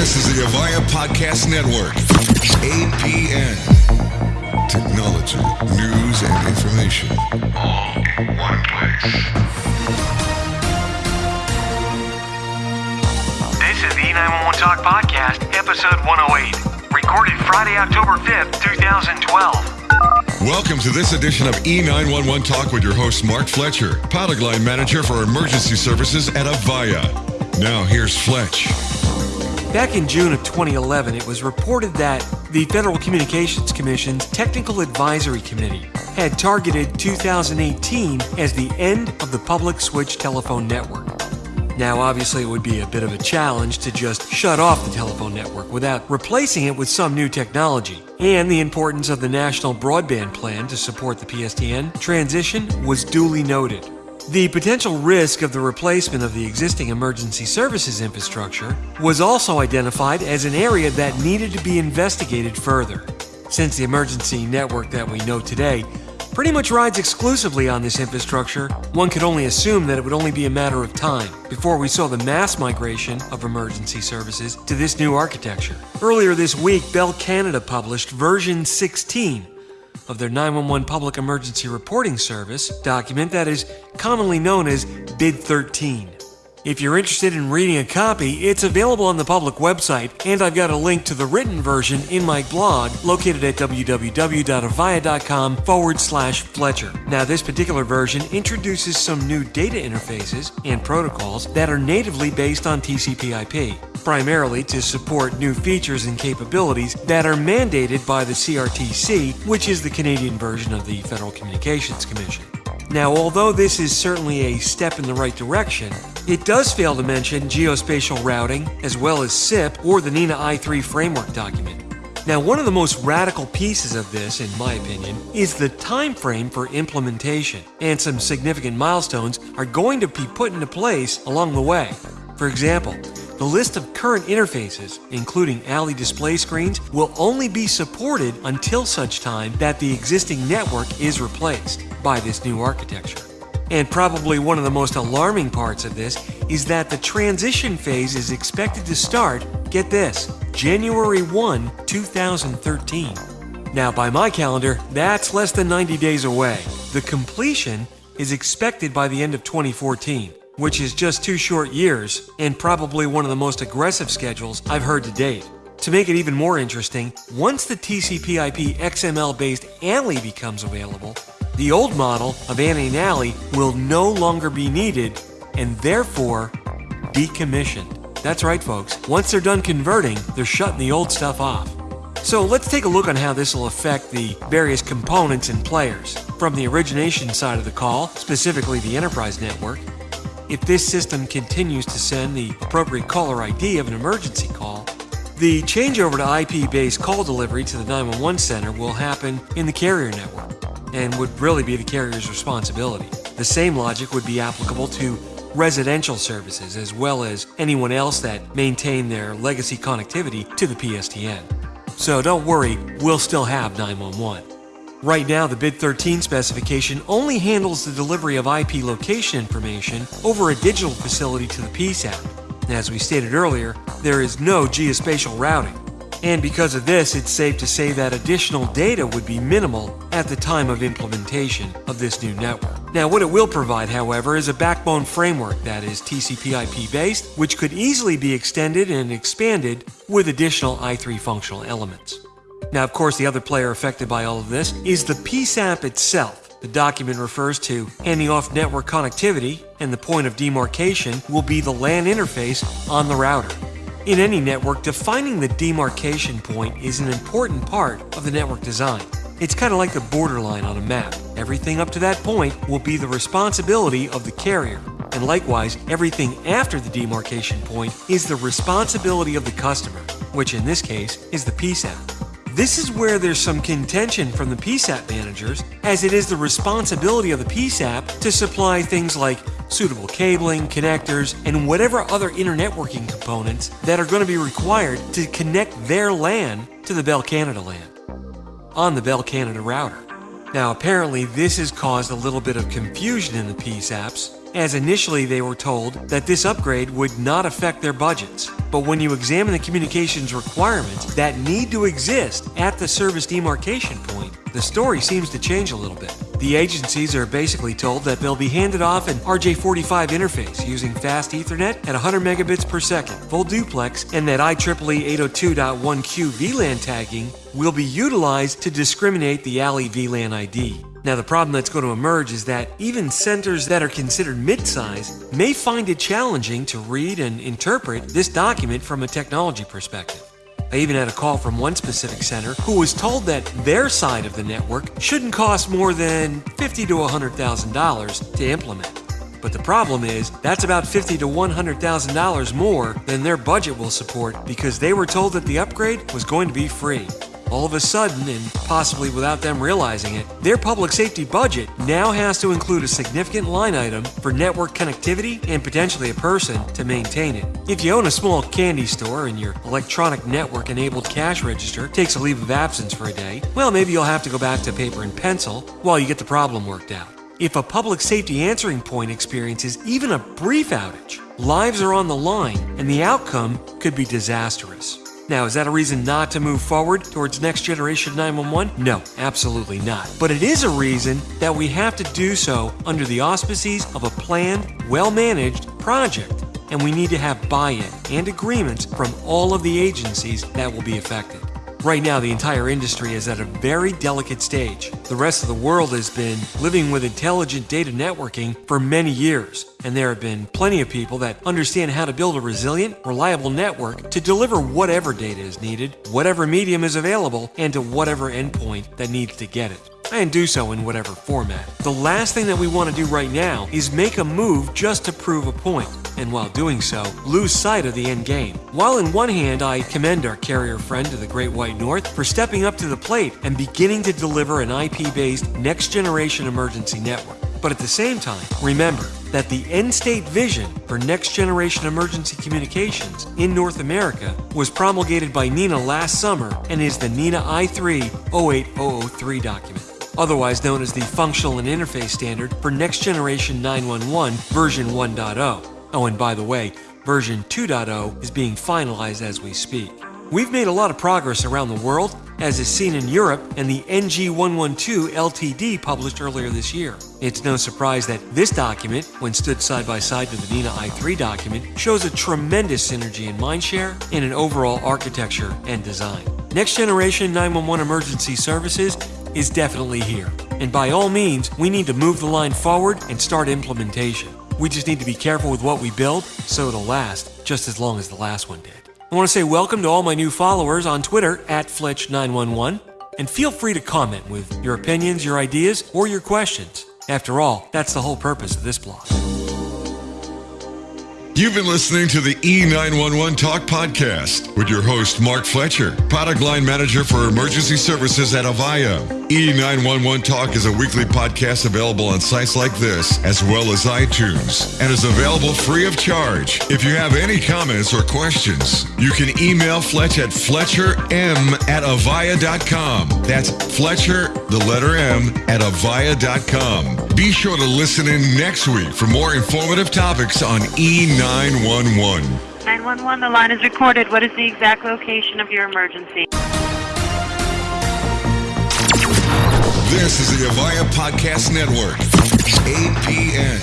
This is the Avaya Podcast Network. APN. Technology, news, and information. All in one place. This is the E911 Talk Podcast, episode 108, recorded Friday, October 5th, 2012. Welcome to this edition of E911 Talk with your host, Mark Fletcher, pilot line manager for emergency services at Avaya. Now, here's Fletch. Back in June of 2011, it was reported that the Federal Communications Commission's Technical Advisory Committee had targeted 2018 as the end of the public switch telephone network. Now, obviously, it would be a bit of a challenge to just shut off the telephone network without replacing it with some new technology. And the importance of the National Broadband Plan to support the PSTN transition was duly noted. The potential risk of the replacement of the existing emergency services infrastructure was also identified as an area that needed to be investigated further. Since the emergency network that we know today pretty much rides exclusively on this infrastructure, one could only assume that it would only be a matter of time before we saw the mass migration of emergency services to this new architecture. Earlier this week, Bell Canada published version 16 of their 911 Public Emergency Reporting Service document that is commonly known as BID 13. If you're interested in reading a copy, it's available on the public website, and I've got a link to the written version in my blog located at www.avaya.com forward slash Fletcher. Now, this particular version introduces some new data interfaces and protocols that are natively based on TCP IP primarily to support new features and capabilities that are mandated by the CRTC, which is the Canadian version of the Federal Communications Commission. Now, although this is certainly a step in the right direction, it does fail to mention geospatial routing as well as SIP or the NENA i3 framework document. Now, one of the most radical pieces of this, in my opinion, is the time frame for implementation, and some significant milestones are going to be put into place along the way. For example, the list of current interfaces, including ALI display screens, will only be supported until such time that the existing network is replaced by this new architecture. And probably one of the most alarming parts of this is that the transition phase is expected to start, get this, January 1, 2013. Now, by my calendar, that's less than 90 days away. The completion is expected by the end of 2014 which is just two short years and probably one of the most aggressive schedules I've heard to date. To make it even more interesting, once the TCP/IP XML based ALI becomes available, the old model of ANI and will no longer be needed and therefore decommissioned. That's right, folks. Once they're done converting, they're shutting the old stuff off. So let's take a look on how this will affect the various components and players. From the origination side of the call, specifically the enterprise network, if this system continues to send the appropriate caller ID of an emergency call, the changeover to IP based call delivery to the 911 center will happen in the carrier network and would really be the carrier's responsibility. The same logic would be applicable to residential services as well as anyone else that maintain their legacy connectivity to the PSTN. So don't worry, we'll still have 911. Right now, the BID 13 specification only handles the delivery of IP location information over a digital facility to the PSAP. As we stated earlier, there is no geospatial routing. And because of this, it's safe to say that additional data would be minimal at the time of implementation of this new network. Now, what it will provide, however, is a backbone framework that is TCP IP based, which could easily be extended and expanded with additional i3 functional elements. Now, of course, the other player affected by all of this is the PSAP itself. The document refers to handing off network connectivity, and the point of demarcation will be the LAN interface on the router. In any network, defining the demarcation point is an important part of the network design. It's kind of like the borderline on a map. Everything up to that point will be the responsibility of the carrier. And likewise, everything after the demarcation point is the responsibility of the customer, which in this case is the PSAP. This is where there's some contention from the PSAP managers, as it is the responsibility of the PSAP to supply things like suitable cabling, connectors, and whatever other internetworking components that are going to be required to connect their LAN to the Bell Canada LAN on the Bell Canada router. Now, apparently, this has caused a little bit of confusion in the PSAPs as initially they were told that this upgrade would not affect their budgets. But when you examine the communications requirements that need to exist at the service demarcation point, the story seems to change a little bit. The agencies are basically told that they'll be handed off an RJ45 interface using fast Ethernet at 100 megabits per second, full duplex, and that IEEE 802.1q VLAN tagging will be utilized to discriminate the ALI VLAN ID. Now, the problem that's going to emerge is that even centers that are considered mid-size may find it challenging to read and interpret this document from a technology perspective. I even had a call from one specific center who was told that their side of the network shouldn't cost more than fifty to $100,000 to implement. But the problem is, that's about fifty to $100,000 more than their budget will support because they were told that the upgrade was going to be free all of a sudden, and possibly without them realizing it, their public safety budget now has to include a significant line item for network connectivity and potentially a person to maintain it. If you own a small candy store and your electronic network enabled cash register takes a leave of absence for a day, well, maybe you'll have to go back to paper and pencil while you get the problem worked out. If a public safety answering point experiences even a brief outage, lives are on the line and the outcome could be disastrous. Now, is that a reason not to move forward towards next generation 911? No, absolutely not. But it is a reason that we have to do so under the auspices of a planned, well managed project. And we need to have buy in and agreements from all of the agencies that will be affected. Right now, the entire industry is at a very delicate stage. The rest of the world has been living with intelligent data networking for many years, and there have been plenty of people that understand how to build a resilient, reliable network to deliver whatever data is needed, whatever medium is available, and to whatever endpoint that needs to get it and do so in whatever format. The last thing that we want to do right now is make a move just to prove a point, and while doing so, lose sight of the end game. While in one hand I commend our carrier friend to the Great White North for stepping up to the plate and beginning to deliver an IP-based next-generation emergency network. But at the same time, remember that the end state vision for next generation emergency communications in North America was promulgated by NENA last summer and is the NENA i3 08003 document otherwise known as the Functional and Interface Standard for Next Generation 911 version 1.0. Oh, and by the way, version 2.0 is being finalized as we speak. We've made a lot of progress around the world, as is seen in Europe and the NG112 LTD published earlier this year. It's no surprise that this document, when stood side by side to the NENA i3 document, shows a tremendous synergy in mindshare and in overall architecture and design. Next generation 911 emergency services is definitely here. And by all means, we need to move the line forward and start implementation. We just need to be careful with what we build so it'll last just as long as the last one did. I want to say welcome to all my new followers on Twitter at Fletch911 and feel free to comment with your opinions, your ideas, or your questions. After all, that's the whole purpose of this blog. You've been listening to the E911 Talk Podcast with your host, Mark Fletcher, product line manager for emergency services at Avaya. E911 Talk is a weekly podcast available on sites like this, as well as iTunes, and is available free of charge. If you have any comments or questions, you can email Fletch at fletcherm at avaya.com. That's Fletcher, the letter M, at avaya.com. Be sure to listen in next week for more informative topics on E911. 911. 911, the line is recorded. What is the exact location of your emergency? This is the Avaya Podcast Network, APN.